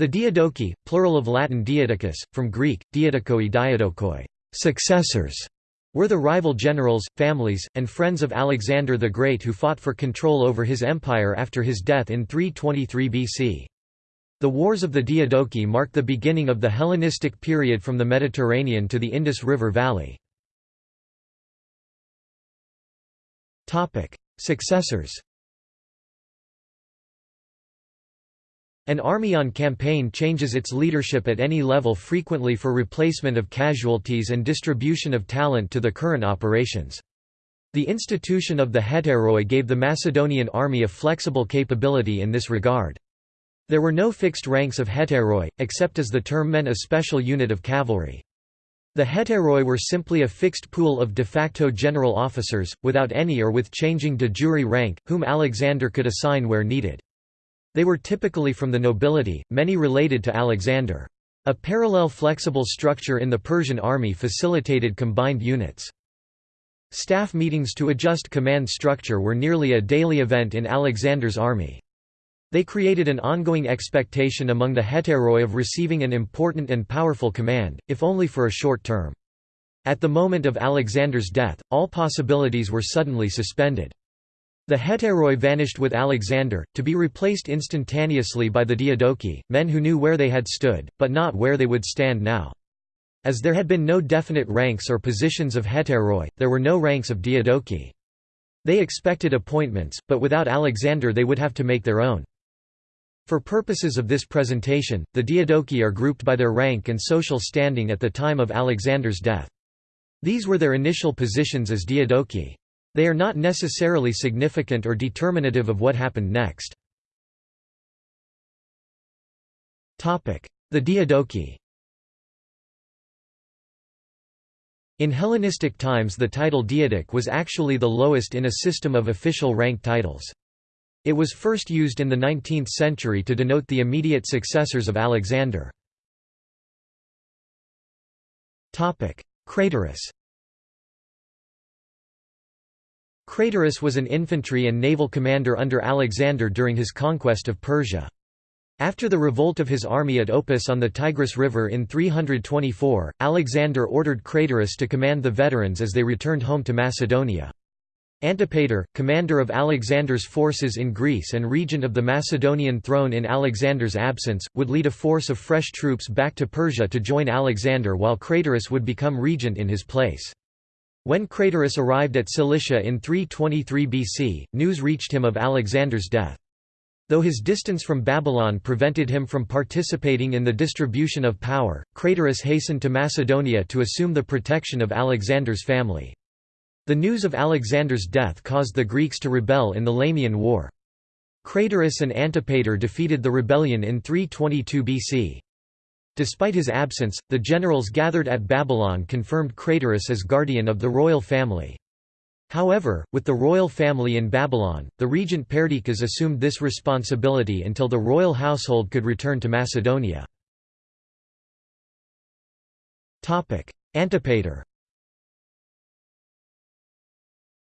The Diadochi, plural of Latin diadochus, from Greek, diadokoi diadokoi, successors, were the rival generals, families, and friends of Alexander the Great who fought for control over his empire after his death in 323 BC. The Wars of the Diadochi marked the beginning of the Hellenistic period from the Mediterranean to the Indus River Valley. Successors An army on campaign changes its leadership at any level frequently for replacement of casualties and distribution of talent to the current operations. The institution of the hetairoi gave the Macedonian army a flexible capability in this regard. There were no fixed ranks of hetairoi, except as the term meant a special unit of cavalry. The hetairoi were simply a fixed pool of de facto general officers, without any or with changing de jure rank, whom Alexander could assign where needed. They were typically from the nobility, many related to Alexander. A parallel flexible structure in the Persian army facilitated combined units. Staff meetings to adjust command structure were nearly a daily event in Alexander's army. They created an ongoing expectation among the hetairoi of receiving an important and powerful command, if only for a short term. At the moment of Alexander's death, all possibilities were suddenly suspended. The hetairoi vanished with Alexander, to be replaced instantaneously by the diadochi, men who knew where they had stood, but not where they would stand now. As there had been no definite ranks or positions of hetairoi, there were no ranks of diadochi. They expected appointments, but without Alexander they would have to make their own. For purposes of this presentation, the Diadochi are grouped by their rank and social standing at the time of Alexander's death. These were their initial positions as Diadochi. They are not necessarily significant or determinative of what happened next. The Diadochi In Hellenistic times the title Diadoch was actually the lowest in a system of official rank titles. It was first used in the 19th century to denote the immediate successors of Alexander. Craterus Craterus was an infantry and naval commander under Alexander during his conquest of Persia. After the revolt of his army at Opis on the Tigris River in 324, Alexander ordered Craterus to command the veterans as they returned home to Macedonia. Antipater, commander of Alexander's forces in Greece and regent of the Macedonian throne in Alexander's absence, would lead a force of fresh troops back to Persia to join Alexander while Craterus would become regent in his place. When Craterus arrived at Cilicia in 323 BC, news reached him of Alexander's death. Though his distance from Babylon prevented him from participating in the distribution of power, Craterus hastened to Macedonia to assume the protection of Alexander's family. The news of Alexander's death caused the Greeks to rebel in the Lamian War. Craterus and Antipater defeated the rebellion in 322 BC. Despite his absence, the generals gathered at Babylon confirmed Craterus as guardian of the royal family. However, with the royal family in Babylon, the regent Perdiccas assumed this responsibility until the royal household could return to Macedonia. Antipater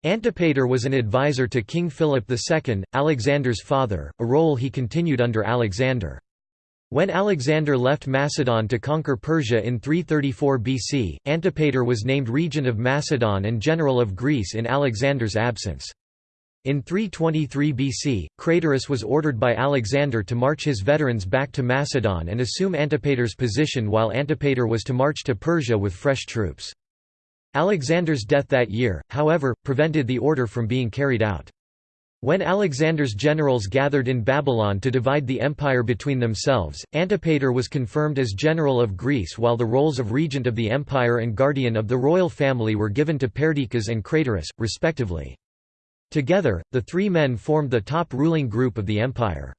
Antipater was an advisor to King Philip II, Alexander's father, a role he continued under Alexander. When Alexander left Macedon to conquer Persia in 334 BC, Antipater was named regent of Macedon and general of Greece in Alexander's absence. In 323 BC, Craterus was ordered by Alexander to march his veterans back to Macedon and assume Antipater's position while Antipater was to march to Persia with fresh troops. Alexander's death that year, however, prevented the order from being carried out. When Alexander's generals gathered in Babylon to divide the empire between themselves, Antipater was confirmed as general of Greece while the roles of regent of the empire and guardian of the royal family were given to Perdiccas and Craterus, respectively. Together, the three men formed the top ruling group of the empire.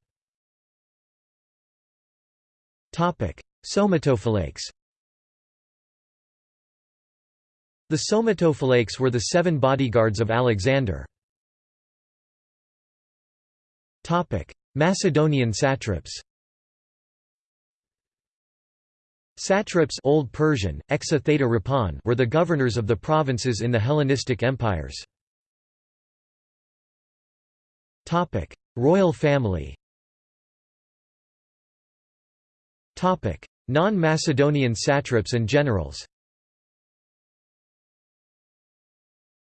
Somatophylakes The Somatophylakes were the seven bodyguards of Alexander. Macedonian satraps Satraps Old Persian, exa theta were the governors of the provinces in the Hellenistic empires. Topic: Royal family Topic: Non-Macedonian satraps and generals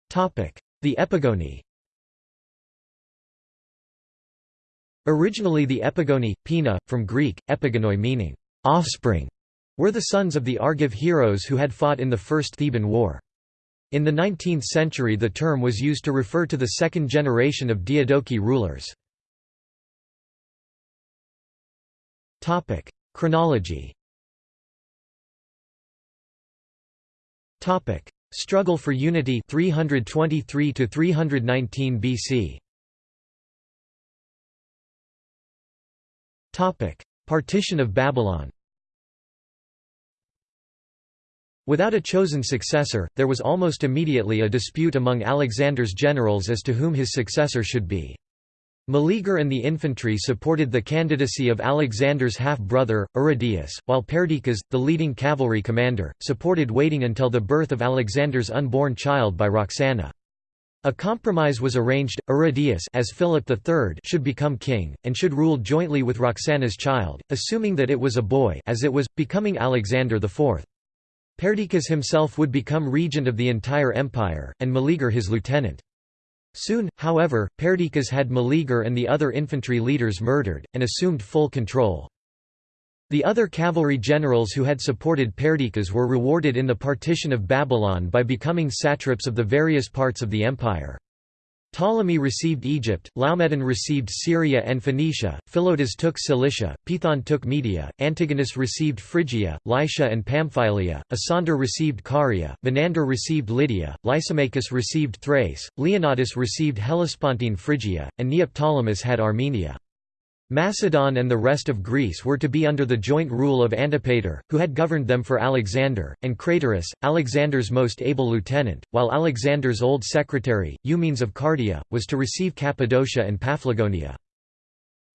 Topic: The Epigoni Originally the Epigoni, Pina, from Greek, epigonoi meaning, offspring, were the sons of the Argive heroes who had fought in the First Theban War. In the 19th century the term was used to refer to the second generation of Diadochi rulers. Chronology Struggle for unity 323 to 319 BC Partition of Babylon Without a chosen successor, there was almost immediately a dispute among Alexander's generals as to whom his successor should be. Meleager and the infantry supported the candidacy of Alexander's half-brother, Aridaeus, while Perdiccas, the leading cavalry commander, supported waiting until the birth of Alexander's unborn child by Roxana. A compromise was arranged, Aridaeus as Philip III should become king, and should rule jointly with Roxana's child, assuming that it was a boy as it was, becoming Alexander IV. Perdiccas himself would become regent of the entire empire, and Meleager his lieutenant. Soon, however, Perdiccas had Meleager and the other infantry leaders murdered, and assumed full control. The other cavalry generals who had supported Perdiccas were rewarded in the partition of Babylon by becoming satraps of the various parts of the empire. Ptolemy received Egypt, Laomedon received Syria and Phoenicia, Philotas took Cilicia, Pithon took Media, Antigonus received Phrygia, Lycia and Pamphylia, Asander received Caria, Menander received Lydia, Lysimachus received Thrace, Leonnatus received Hellespontine Phrygia, and Neoptolemus had Armenia. Macedon and the rest of Greece were to be under the joint rule of Antipater, who had governed them for Alexander, and Craterus, Alexander's most able lieutenant, while Alexander's old secretary, Eumenes of Cardia, was to receive Cappadocia and Paphlagonia.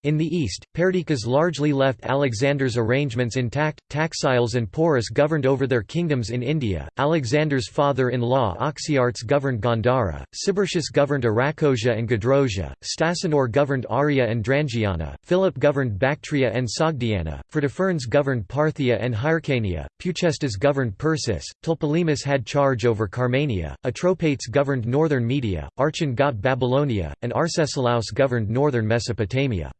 In the east, Perdiccas largely left Alexander's arrangements intact. Taxiles and Porus governed over their kingdoms in India. Alexander's father-in-law Oxyartes governed Gandhara. Sibyrtius governed Arachosia and Gedrosia. Stasanor governed Aria and Drangiana. Philip governed Bactria and Sogdiana. Phrataphernes governed Parthia and Hyrcania. Peucestas governed Persis. Tlepolemus had charge over Carmania. Atropates governed northern Media. Archon got Babylonia, and Arcesilaus governed northern Mesopotamia.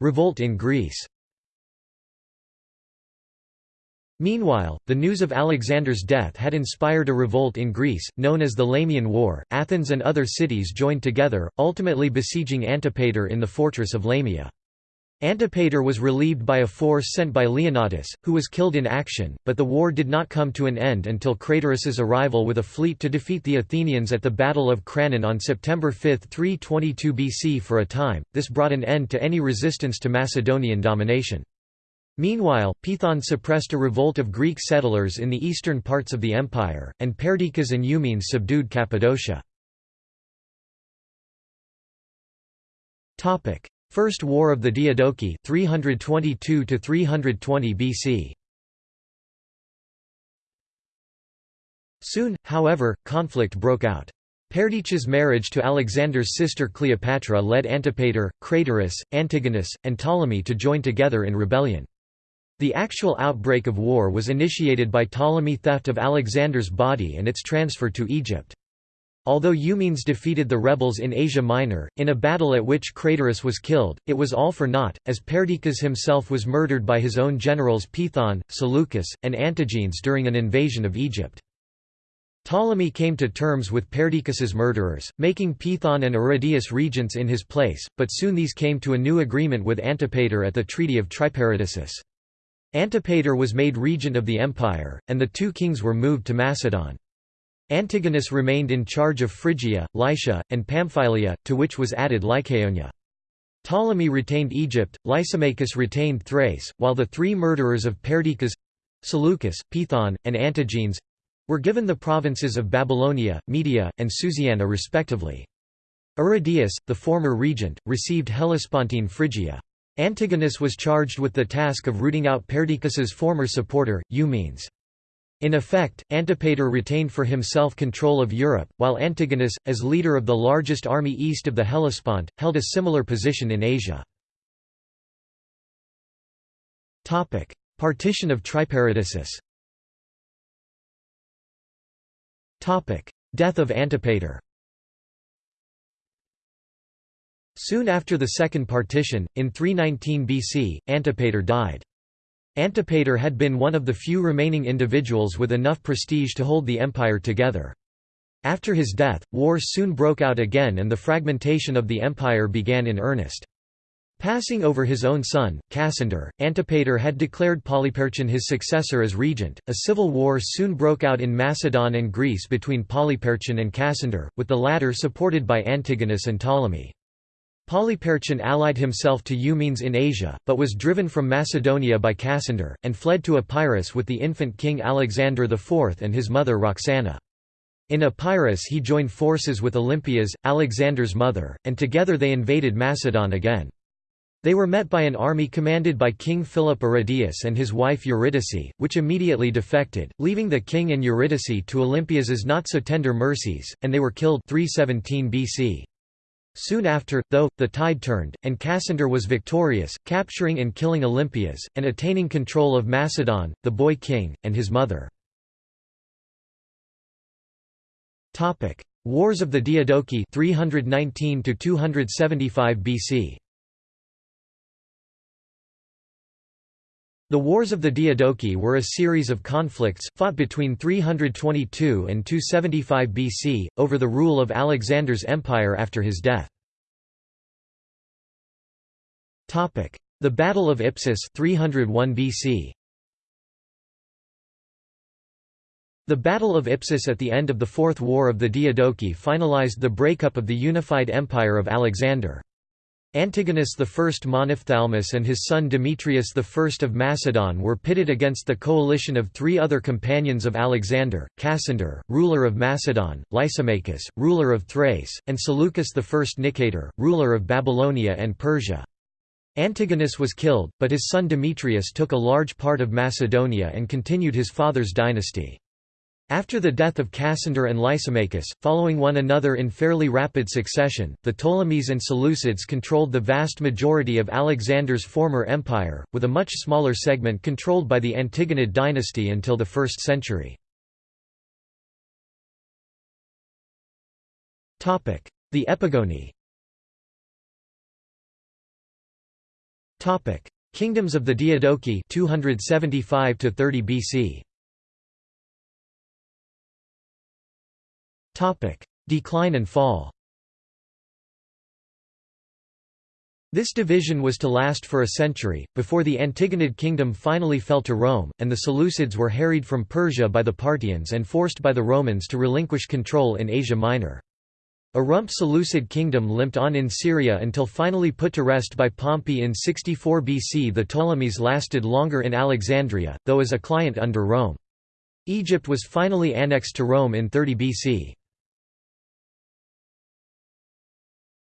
Revolt in Greece Meanwhile, the news of Alexander's death had inspired a revolt in Greece, known as the Lamian War. Athens and other cities joined together, ultimately besieging Antipater in the fortress of Lamia. Antipater was relieved by a force sent by Leonnatus, who was killed in action, but the war did not come to an end until Craterus's arrival with a fleet to defeat the Athenians at the Battle of Cranon on September 5, 322 BC for a time, this brought an end to any resistance to Macedonian domination. Meanwhile, Pithon suppressed a revolt of Greek settlers in the eastern parts of the empire, and Perdiccas and Eumenes subdued Cappadocia. First War of the Diadochi 322 to 320 BC. Soon, however, conflict broke out. Perdiccas' marriage to Alexander's sister Cleopatra led Antipater, Craterus, Antigonus, and Ptolemy to join together in rebellion. The actual outbreak of war was initiated by Ptolemy theft of Alexander's body and its transfer to Egypt. Although Eumenes defeated the rebels in Asia Minor, in a battle at which Craterus was killed, it was all for naught, as Perdiccas himself was murdered by his own generals Pithon, Seleucus, and Antigenes during an invasion of Egypt. Ptolemy came to terms with Perdiccas's murderers, making Pithon and Aridaeus regents in his place, but soon these came to a new agreement with Antipater at the Treaty of Triparadisus. Antipater was made regent of the empire, and the two kings were moved to Macedon. Antigonus remained in charge of Phrygia, Lycia, and Pamphylia, to which was added Lycaonia. Ptolemy retained Egypt, Lysimachus retained Thrace, while the three murderers of Perdiccas—Seleucus, Pithon, and Antigenes—were given the provinces of Babylonia, Media, and Susiana respectively. Aridaeus, the former regent, received Hellespontine Phrygia. Antigonus was charged with the task of rooting out Perdiccas's former supporter, Eumenes. In effect, Antipater retained for himself control of Europe, while Antigonus, as leader of the largest army east of the Hellespont, held a similar position in Asia. Partition of Triparadisus Death of Antipater Soon after the Second Partition, in 319 BC, Antipater died. Antipater had been one of the few remaining individuals with enough prestige to hold the empire together. After his death, wars soon broke out again and the fragmentation of the empire began in earnest. Passing over his own son, Cassander, Antipater had declared Polyperchon his successor as regent. A civil war soon broke out in Macedon and Greece between Polyperchon and Cassander, with the latter supported by Antigonus and Ptolemy. Polyperchon allied himself to Eumenes in Asia, but was driven from Macedonia by Cassander, and fled to Epirus with the infant king Alexander IV and his mother Roxana. In Epirus he joined forces with Olympias, Alexander's mother, and together they invaded Macedon again. They were met by an army commanded by King Philip Aridaeus and his wife Eurydice, which immediately defected, leaving the king and Eurydice to Olympias's not-so-tender mercies, and they were killed 317 BC. Soon after, though, the tide turned, and Cassander was victorious, capturing and killing Olympias, and attaining control of Macedon, the boy king, and his mother. Wars of the Diadochi 319 275 BC The Wars of the Diadochi were a series of conflicts, fought between 322 and 275 BC, over the rule of Alexander's empire after his death. The Battle of Ipsus 301 BC. The Battle of Ipsus at the end of the Fourth War of the Diadochi finalized the breakup of the unified empire of Alexander. Antigonus I Monophthalmus and his son Demetrius I of Macedon were pitted against the coalition of three other companions of Alexander, Cassander, ruler of Macedon, Lysimachus, ruler of Thrace, and Seleucus I Nicator, ruler of Babylonia and Persia. Antigonus was killed, but his son Demetrius took a large part of Macedonia and continued his father's dynasty. After the death of Cassander and Lysimachus, following one another in fairly rapid succession, the Ptolemies and Seleucids controlled the vast majority of Alexander's former empire, with a much smaller segment controlled by the Antigonid dynasty until the 1st century. The Epigoni Kingdoms of the Diadochi 275 to 30 BC Decline and fall. This division was to last for a century, before the Antigonid kingdom finally fell to Rome, and the Seleucids were harried from Persia by the Parthians and forced by the Romans to relinquish control in Asia Minor. A rump Seleucid kingdom limped on in Syria until finally put to rest by Pompey in 64 BC. The Ptolemies lasted longer in Alexandria, though as a client under Rome. Egypt was finally annexed to Rome in 30 BC.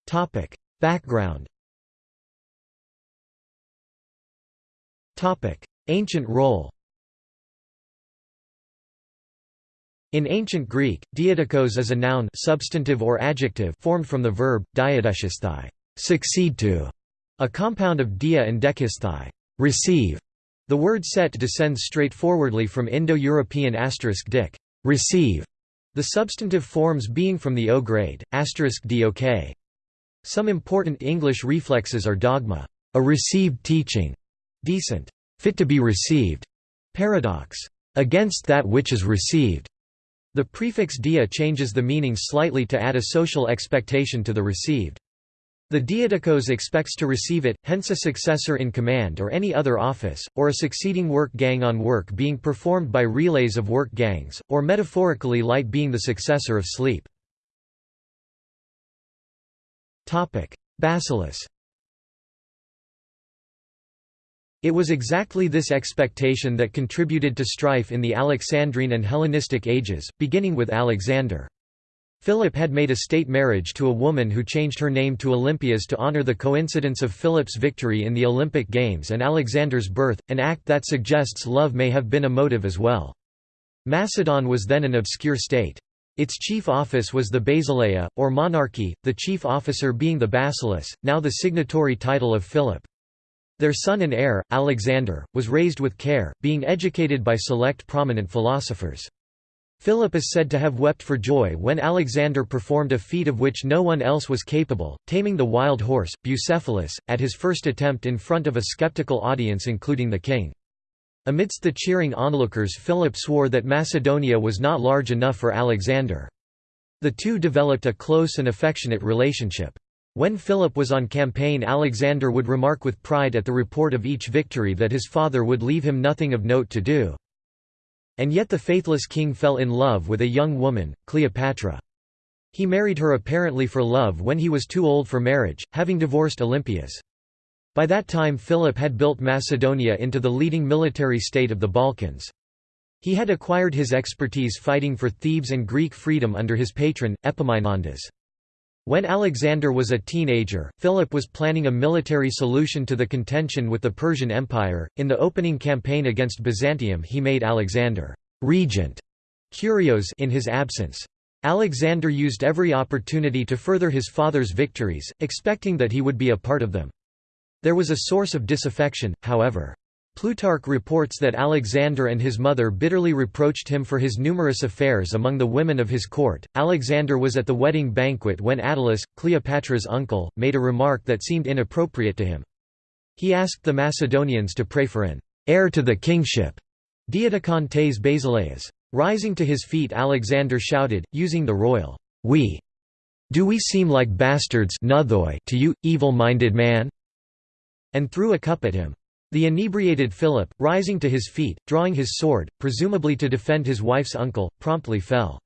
Topic: Background. Topic: Ancient role. In ancient Greek, diadokos is a noun substantive or adjective formed from the verb, diadeshisthai succeed to", a compound of dia and dekisthai receive". The word set descends straightforwardly from Indo-European asterisk dik receive", the substantive forms being from the O grade, asterisk dok. Some important English reflexes are dogma, a received teaching, decent, fit to be received, paradox, against that which is received. The prefix dia changes the meaning slightly to add a social expectation to the received. The diadokos expects to receive it, hence a successor in command or any other office, or a succeeding work gang on work being performed by relays of work gangs, or metaphorically light being the successor of sleep. Basileus It was exactly this expectation that contributed to strife in the Alexandrine and Hellenistic ages, beginning with Alexander. Philip had made a state marriage to a woman who changed her name to Olympias to honor the coincidence of Philip's victory in the Olympic Games and Alexander's birth, an act that suggests love may have been a motive as well. Macedon was then an obscure state. Its chief office was the basileia, or monarchy, the chief officer being the basileus, now the signatory title of Philip. Their son and heir, Alexander, was raised with care, being educated by select prominent philosophers. Philip is said to have wept for joy when Alexander performed a feat of which no one else was capable, taming the wild horse, Bucephalus, at his first attempt in front of a skeptical audience including the king. Amidst the cheering onlookers Philip swore that Macedonia was not large enough for Alexander. The two developed a close and affectionate relationship. When Philip was on campaign Alexander would remark with pride at the report of each victory that his father would leave him nothing of note to do. And yet the faithless king fell in love with a young woman, Cleopatra. He married her apparently for love when he was too old for marriage, having divorced Olympias. By that time Philip had built Macedonia into the leading military state of the Balkans. He had acquired his expertise fighting for Thebes and Greek freedom under his patron, Epaminondas. When Alexander was a teenager, Philip was planning a military solution to the contention with the Persian Empire. In the opening campaign against Byzantium, he made Alexander regent Curios in his absence. Alexander used every opportunity to further his father's victories, expecting that he would be a part of them. There was a source of disaffection, however. Plutarch reports that Alexander and his mother bitterly reproached him for his numerous affairs among the women of his court. Alexander was at the wedding banquet when Attalus, Cleopatra's uncle, made a remark that seemed inappropriate to him. He asked the Macedonians to pray for an heir to the kingship, Diadochon tes Basileus. Rising to his feet Alexander shouted, using the royal we. Do we seem like bastards to you, evil-minded man? And threw a cup at him. The inebriated Philip, rising to his feet, drawing his sword, presumably to defend his wife's uncle, promptly fell.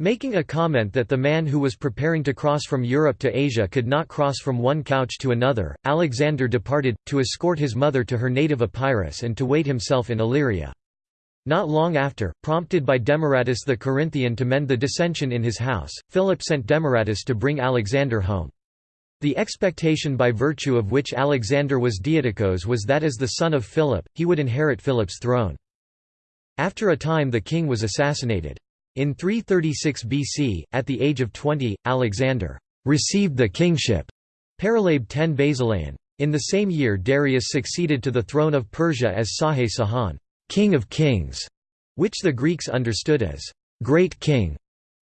Making a comment that the man who was preparing to cross from Europe to Asia could not cross from one couch to another, Alexander departed, to escort his mother to her native Epirus and to wait himself in Illyria. Not long after, prompted by Demaratus the Corinthian to mend the dissension in his house, Philip sent Demaratus to bring Alexander home. The expectation by virtue of which Alexander was Diadochos was that as the son of Philip, he would inherit Philip's throne. After a time the king was assassinated. In 336 BC, at the age of 20, Alexander received the kingship Paralabe 10 Basilean. In the same year Darius succeeded to the throne of Persia as Sahe Sahan, king of kings, which the Greeks understood as great king.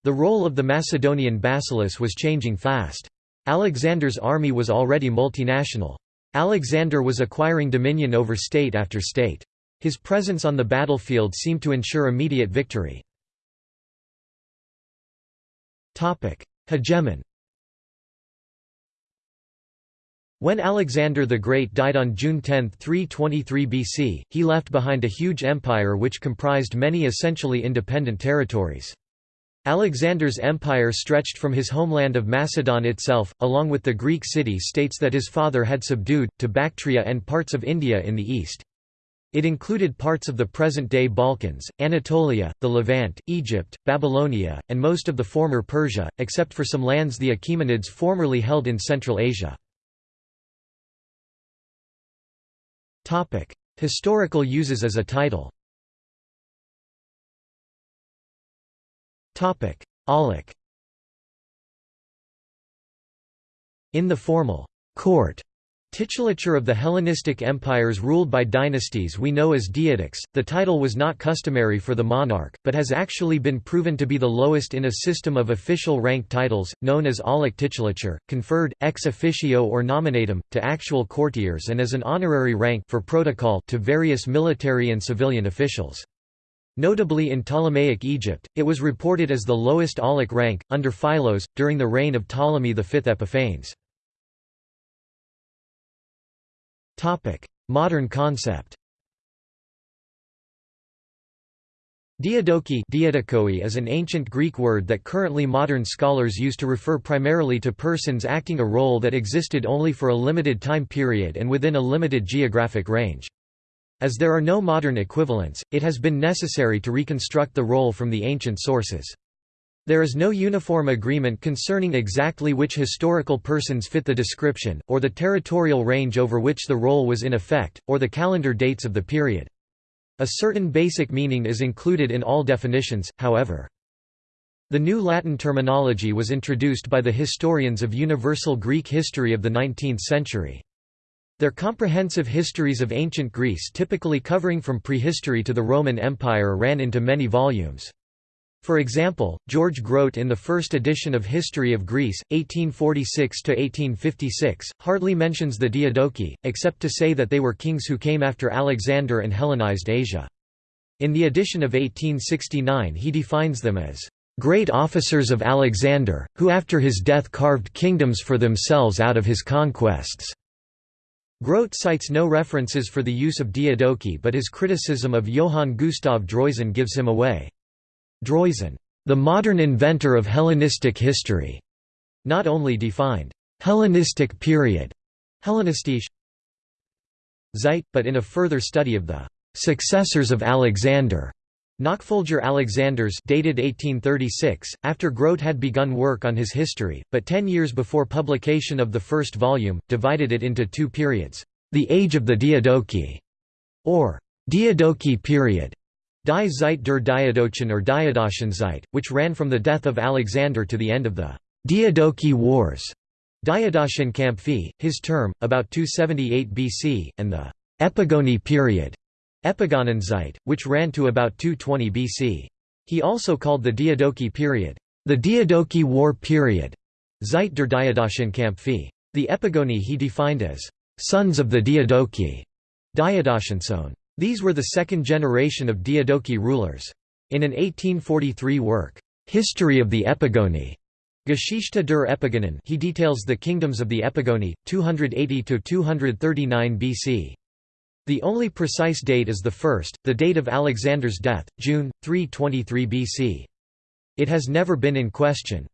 The role of the Macedonian basileus was changing fast. Alexander's army was already multinational. Alexander was acquiring dominion over state after state. His presence on the battlefield seemed to ensure immediate victory. Hegemon When Alexander the Great died on June 10, 323 BC, he left behind a huge empire which comprised many essentially independent territories. Alexander's empire stretched from his homeland of Macedon itself, along with the Greek city-states that his father had subdued, to Bactria and parts of India in the east. It included parts of the present-day Balkans, Anatolia, the Levant, Egypt, Babylonia, and most of the former Persia, except for some lands the Achaemenids formerly held in Central Asia. Historical uses as a title Aulic In the formal court titulature of the Hellenistic empires ruled by dynasties we know as diadochs, the title was not customary for the monarch, but has actually been proven to be the lowest in a system of official rank titles, known as aulic titulature, conferred, ex officio or nominatum, to actual courtiers and as an honorary rank for protocol to various military and civilian officials. Notably in Ptolemaic Egypt, it was reported as the lowest aulic rank, under Philos, during the reign of Ptolemy V Epiphanes. Modern concept Diadochi is an ancient Greek word that currently modern scholars use to refer primarily to persons acting a role that existed only for a limited time period and within a limited geographic range. As there are no modern equivalents, it has been necessary to reconstruct the role from the ancient sources. There is no uniform agreement concerning exactly which historical persons fit the description, or the territorial range over which the role was in effect, or the calendar dates of the period. A certain basic meaning is included in all definitions, however. The new Latin terminology was introduced by the historians of universal Greek history of the 19th century. Their comprehensive histories of ancient Greece typically covering from prehistory to the Roman Empire ran into many volumes. For example, George Grote in the first edition of History of Greece, 1846–1856, hardly mentions the Diadochi, except to say that they were kings who came after Alexander and Hellenized Asia. In the edition of 1869 he defines them as great officers of Alexander, who after his death carved kingdoms for themselves out of his conquests." Grote cites no references for the use of Diadochi but his criticism of Johann Gustav Droysen gives him away. Droysen, the modern inventor of Hellenistic history, not only defined Hellenistic period, Hellenistische Zeit, but in a further study of the successors of Alexander, Nachfolger Alexanders dated 1836, after Grote had begun work on his history, but ten years before publication of the first volume, divided it into two periods, the Age of the Diadochi, or Diadochi period, Die Zeit der Diadochen or Diadochenzeit, which ran from the death of Alexander to the end of the Diadochi Wars, Diadochenkämpfe, his term, about 278 BC, and the Epigoni period, Epigonenzeit, which ran to about 220 BC. He also called the Diadochi period, the Diadochi War period, Zeit der Diadochenkämpfe. The Epigoni he defined as sons of the Diadochi, Diadochensohn. These were the second generation of Diadochi rulers. In an 1843 work, History of the Epigoni, Geschichte der Epigonen, he details the kingdoms of the Epigoni, 280 to 239 BC. The only precise date is the first, the date of Alexander's death, June, 323 BC. It has never been in question.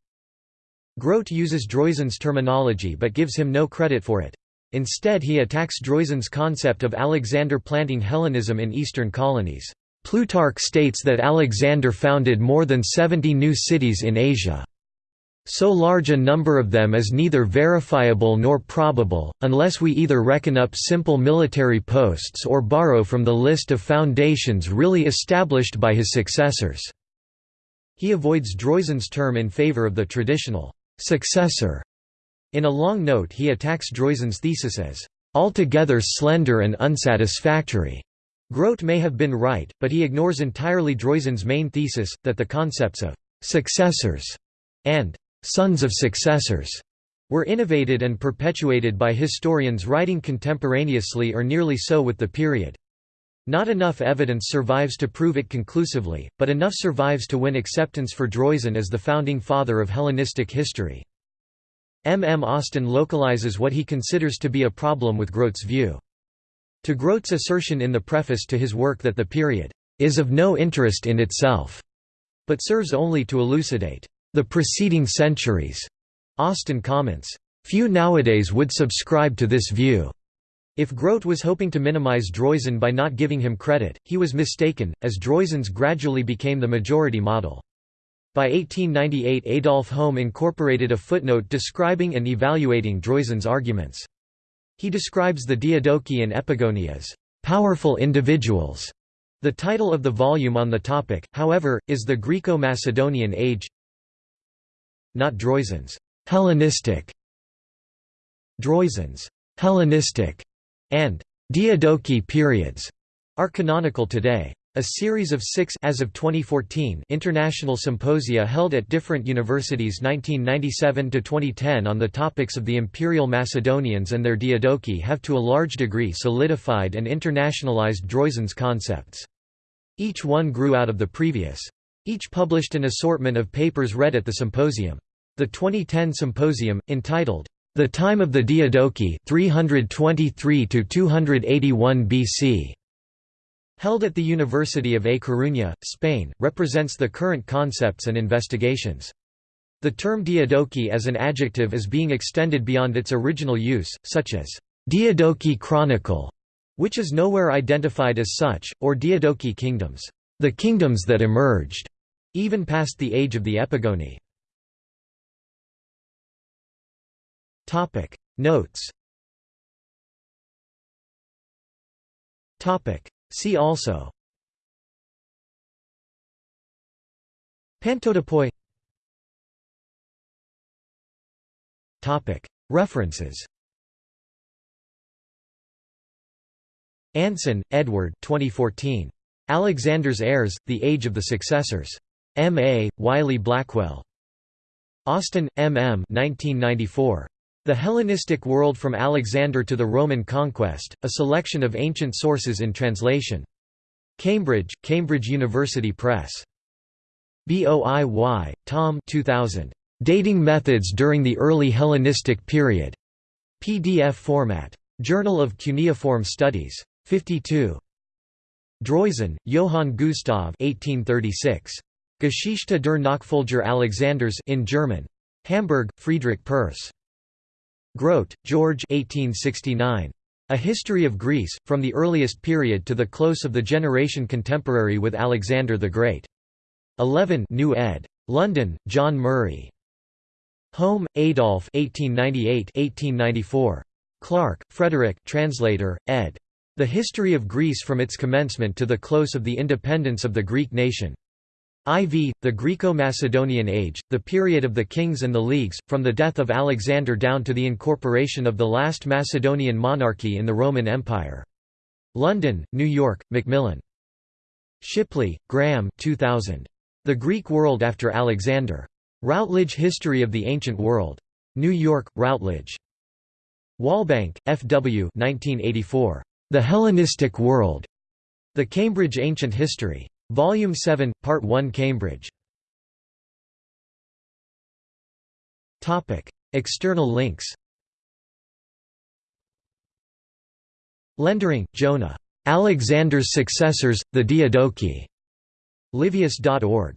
Grote uses Droysen's terminology but gives him no credit for it. Instead he attacks Droysen's concept of Alexander planting Hellenism in eastern colonies. Plutarch states that Alexander founded more than 70 new cities in Asia. So large a number of them is neither verifiable nor probable, unless we either reckon up simple military posts or borrow from the list of foundations really established by his successors." He avoids Droysen's term in favor of the traditional «successor» In a long note he attacks Droysen's thesis as altogether slender and unsatisfactory. Grote may have been right, but he ignores entirely Droysen's main thesis, that the concepts of «successors» and «sons of successors» were innovated and perpetuated by historians writing contemporaneously or nearly so with the period. Not enough evidence survives to prove it conclusively, but enough survives to win acceptance for Droysen as the founding father of Hellenistic history. M. M. Austin localizes what he considers to be a problem with Grote's view. To Grote's assertion in the preface to his work that the period is of no interest in itself, but serves only to elucidate the preceding centuries. Austin comments, Few nowadays would subscribe to this view. If Grote was hoping to minimize Droysen by not giving him credit, he was mistaken, as Droysen's gradually became the majority model. By 1898 Adolf Holm incorporated a footnote describing and evaluating Droysen's arguments. He describes the Diadochi and Epigoni as «powerful individuals». The title of the volume on the topic, however, is The Greco-Macedonian Age not Droysen's «Hellenistic», Droysen's «Hellenistic» and «Diadochi periods» are canonical today. A series of six as of 2014 international symposia held at different universities 1997–2010 on the topics of the Imperial Macedonians and their Diadochi have to a large degree solidified and internationalized Droysen's concepts. Each one grew out of the previous. Each published an assortment of papers read at the symposium. The 2010 symposium, entitled, The Time of the Diadochi 323 BC held at the University of A Coruña, Spain, represents the current concepts and investigations. The term Diadochi as an adjective is being extended beyond its original use, such as Diadochi Chronicle, which is nowhere identified as such, or Diadochi kingdoms, the kingdoms that emerged, even past the age of the Epigoni. Notes Topic See also Pantodapoi References Anson, Edward 2014. Alexander's Heirs, The Age of the Successors. M. A., Wiley-Blackwell. Austin, M. M. 1994. The Hellenistic World from Alexander to the Roman Conquest, a selection of ancient sources in translation. Cambridge, Cambridge University Press. Boiy, Tom 2000. Dating Methods During the Early Hellenistic Period. PDF format. Journal of Cuneiform Studies. 52. Droysen, Johann Gustav 1836. Geschichte der Nachfolger Alexanders in German. Hamburg, Friedrich Perthes. Grote, George 1869. A History of Greece, from the earliest period to the close of the generation contemporary with Alexander the Great. 11 New ed. London, John Murray. Holm, Adolf 1898–1894. Clark, Frederick translator, ed. The History of Greece from its commencement to the close of the independence of the Greek nation. IV, the Greco-Macedonian Age, the period of the kings and the leagues, from the death of Alexander down to the incorporation of the last Macedonian monarchy in the Roman Empire. London, New York, Macmillan. Shipley, Graham 2000. The Greek World After Alexander. Routledge History of the Ancient World. New York, Routledge. Walbank, F. W. 1984. The Hellenistic World. The Cambridge Ancient History. Volume 7, Part 1 Cambridge. Topic: External links Lendering, Jonah. Alexander's Successors, the Diadochi. Livius.org.